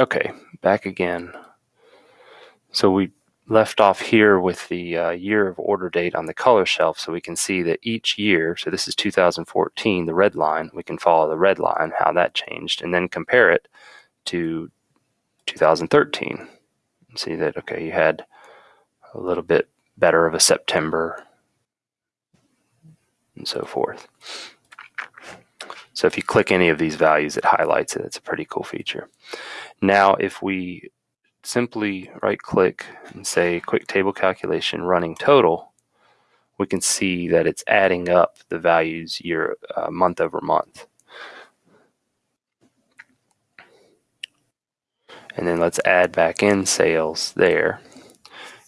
Okay, back again. So we left off here with the uh, year of order date on the color shelf so we can see that each year, so this is 2014, the red line, we can follow the red line, how that changed, and then compare it to 2013. And see that, okay, you had a little bit better of a September and so forth. So if you click any of these values, it highlights it. It's a pretty cool feature. Now, if we simply right click and say quick table calculation running total, we can see that it's adding up the values year uh, month over month. And then let's add back in sales there.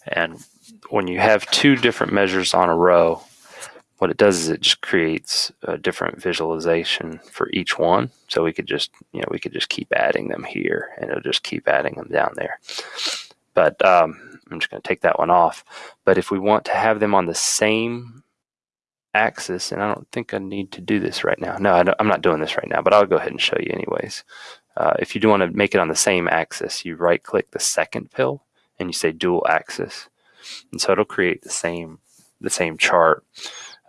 And when you have two different measures on a row, what it does is it just creates a different visualization for each one. So we could just, you know, we could just keep adding them here and it'll just keep adding them down there. But um, I'm just going to take that one off. But if we want to have them on the same axis, and I don't think I need to do this right now. No, I am not doing this right now, but I'll go ahead and show you anyways. Uh, if you do want to make it on the same axis, you right click the second pill and you say dual axis. And so it'll create the same the same chart.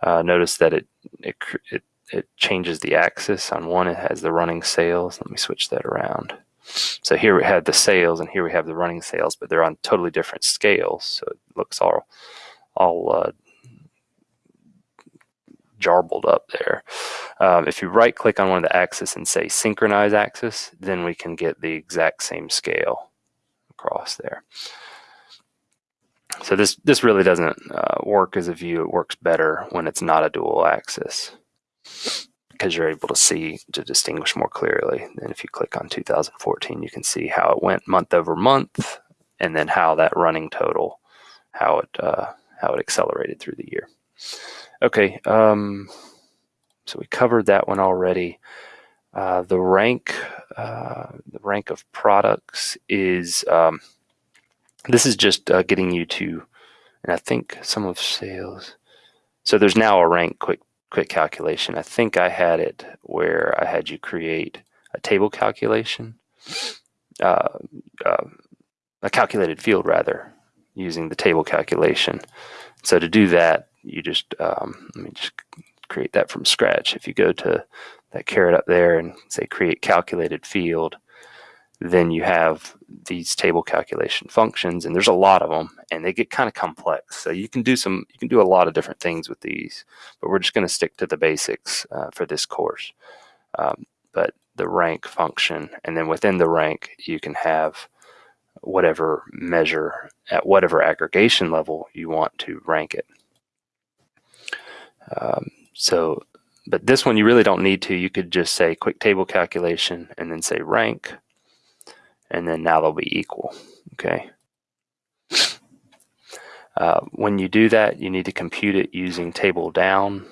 Uh, notice that it, it, it, it changes the axis. On one, it has the running sales. Let me switch that around. So here we have the sales, and here we have the running sales, but they're on totally different scales. So it looks all all uh, jarbled up there. Um, if you right click on one of the axes and say synchronize axis, then we can get the exact same scale across there. So this, this really doesn't uh, work as a view. It works better when it's not a dual axis because you're able to see to distinguish more clearly. And if you click on 2014, you can see how it went month over month and then how that running total, how it, uh, how it accelerated through the year. Okay, um, so we covered that one already. Uh, the rank, uh, the rank of products is um, this is just uh, getting you to, and I think sum of sales. So there's now a rank quick quick calculation. I think I had it where I had you create a table calculation, uh, uh, a calculated field rather, using the table calculation. So to do that, you just um, let me just create that from scratch. If you go to that caret up there and say create calculated field, then you have these table calculation functions and there's a lot of them and they get kind of complex. So you can do some you can do a lot of different things with these but we're just going to stick to the basics uh, for this course. Um, but the rank function and then within the rank you can have whatever measure at whatever aggregation level you want to rank it. Um, so but this one you really don't need to. You could just say quick table calculation and then say rank and then now they'll be equal, okay? Uh, when you do that, you need to compute it using table down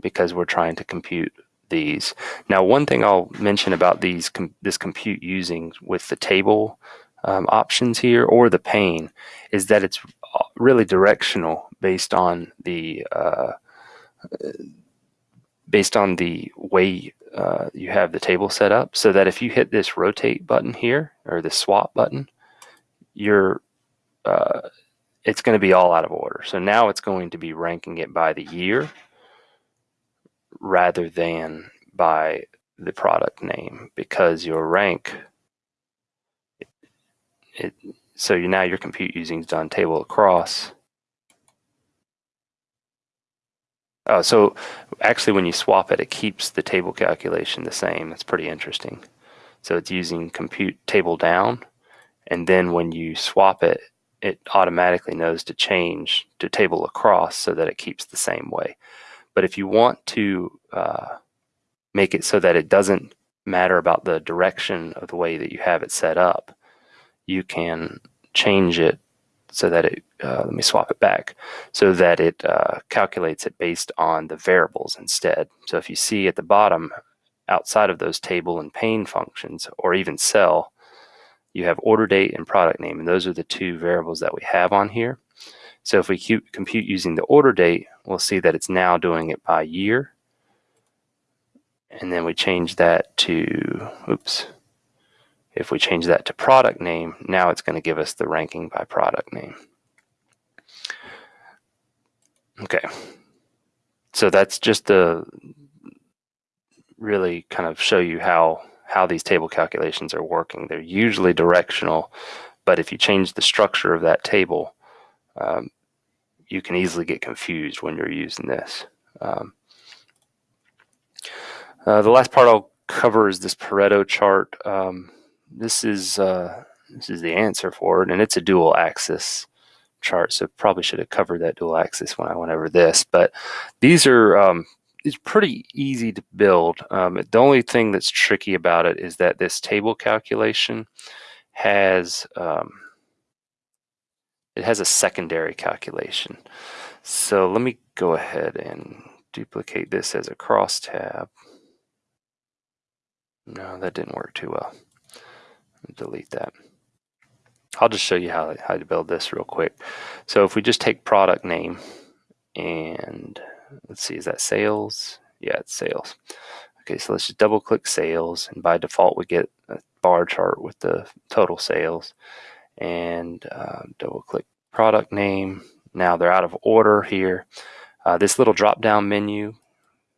because we're trying to compute these. Now, one thing I'll mention about these com this compute using with the table um, options here or the pane is that it's uh, really directional based on the uh, based on the way uh, you have the table set up so that if you hit this rotate button here or the swap button, you're uh, it's going to be all out of order. So now it's going to be ranking it by the year rather than by the product name because your rank it, it so you now your compute using is done table across Uh, so actually when you swap it, it keeps the table calculation the same. That's pretty interesting. So it's using compute table down, and then when you swap it, it automatically knows to change to table across so that it keeps the same way. But if you want to uh, make it so that it doesn't matter about the direction of the way that you have it set up, you can change it so that it, uh, let me swap it back, so that it uh, calculates it based on the variables instead. So if you see at the bottom, outside of those table and pane functions, or even cell, you have order date and product name, and those are the two variables that we have on here. So if we compute using the order date, we'll see that it's now doing it by year. And then we change that to, oops, If we change that to product name, now it's going to give us the ranking by product name. Okay, so that's just to really kind of show you how how these table calculations are working. They're usually directional, but if you change the structure of that table, um, you can easily get confused when you're using this. Um, uh, the last part I'll cover is this Pareto chart. Um, this is uh, this is the answer for it, and it's a dual axis chart. So probably should have covered that dual axis when I went over this. But these are um, it's pretty easy to build. Um, the only thing that's tricky about it is that this table calculation has um, it has a secondary calculation. So let me go ahead and duplicate this as a crosstab. No, that didn't work too well. Delete that. I'll just show you how, how to build this real quick. So if we just take product name and let's see, is that sales? Yeah, it's sales. Okay, so let's just double click sales and by default we get a bar chart with the total sales and uh, double click product name. Now they're out of order here. Uh, this little drop down menu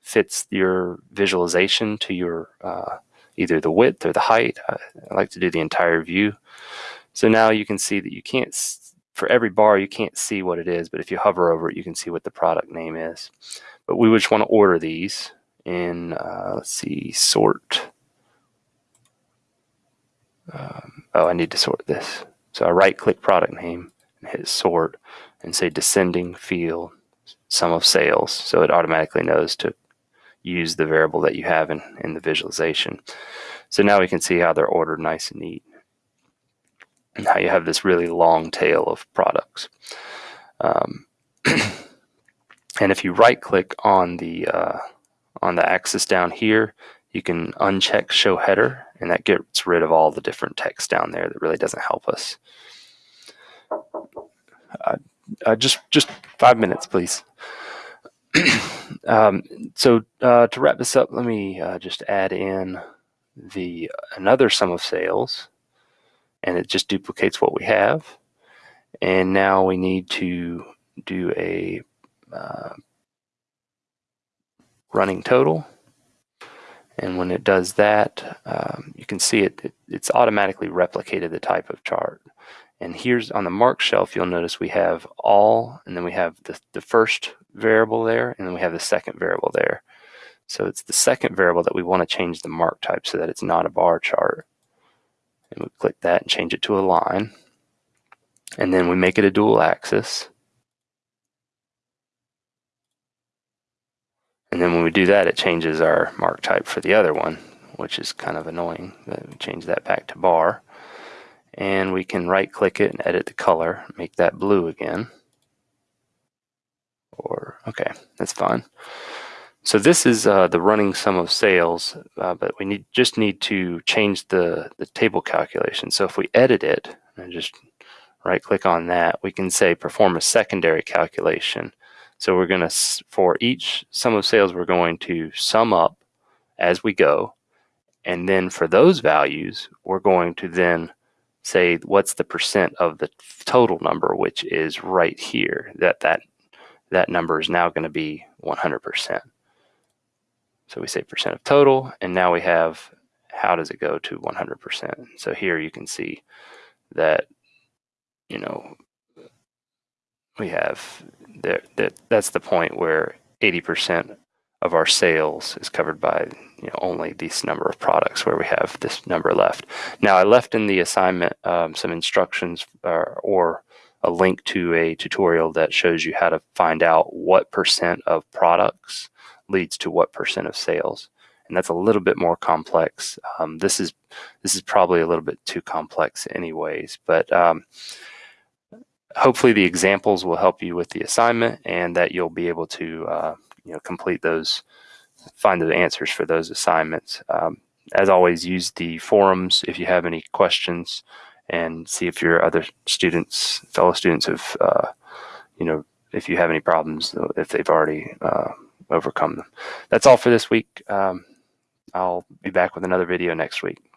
fits your visualization to your uh, either the width or the height. I, I like to do the entire view. So now you can see that you can't, for every bar, you can't see what it is, but if you hover over it, you can see what the product name is. But we would just want to order these in, uh, let's see, sort. Um, oh, I need to sort this. So I right click product name and hit sort and say descending field sum of sales. So it automatically knows to use the variable that you have in, in the visualization. So now we can see how they're ordered nice and neat. And how you have this really long tail of products. Um, and if you right click on the uh, on the axis down here, you can uncheck show header and that gets rid of all the different text down there that really doesn't help us. Uh, uh, just just five minutes, please. um, so uh, to wrap this up, let me uh, just add in the another sum of sales, and it just duplicates what we have. And now we need to do a uh, running total. And when it does that, um, you can see it, it, it's automatically replicated the type of chart. And here's on the mark shelf, you'll notice we have all, and then we have the, the first variable there, and then we have the second variable there. So it's the second variable that we want to change the mark type so that it's not a bar chart. And we click that and change it to a line. And then we make it a dual axis. And then when we do that, it changes our mark type for the other one, which is kind of annoying. We change that back to bar and we can right click it and edit the color make that blue again. Or okay that's fine. So this is uh, the running sum of sales uh, but we need just need to change the the table calculation. So if we edit it and just right click on that we can say perform a secondary calculation. So we're going to for each sum of sales we're going to sum up as we go. And then for those values we're going to then say what's the percent of the total number, which is right here, that that, that number is now going to be 100%. So we say percent of total, and now we have how does it go to 100%. So here you can see that, you know, we have that, that that's the point where 80% of our sales is covered by you know, only this number of products where we have this number left. Now I left in the assignment um, some instructions uh, or a link to a tutorial that shows you how to find out what percent of products leads to what percent of sales. And that's a little bit more complex. Um, this is this is probably a little bit too complex anyways, but um, hopefully the examples will help you with the assignment and that you'll be able to uh, you know complete those find the answers for those assignments. Um, as always, use the forums if you have any questions and see if your other students, fellow students have, uh, you know, if you have any problems, if they've already uh, overcome them. That's all for this week. Um, I'll be back with another video next week.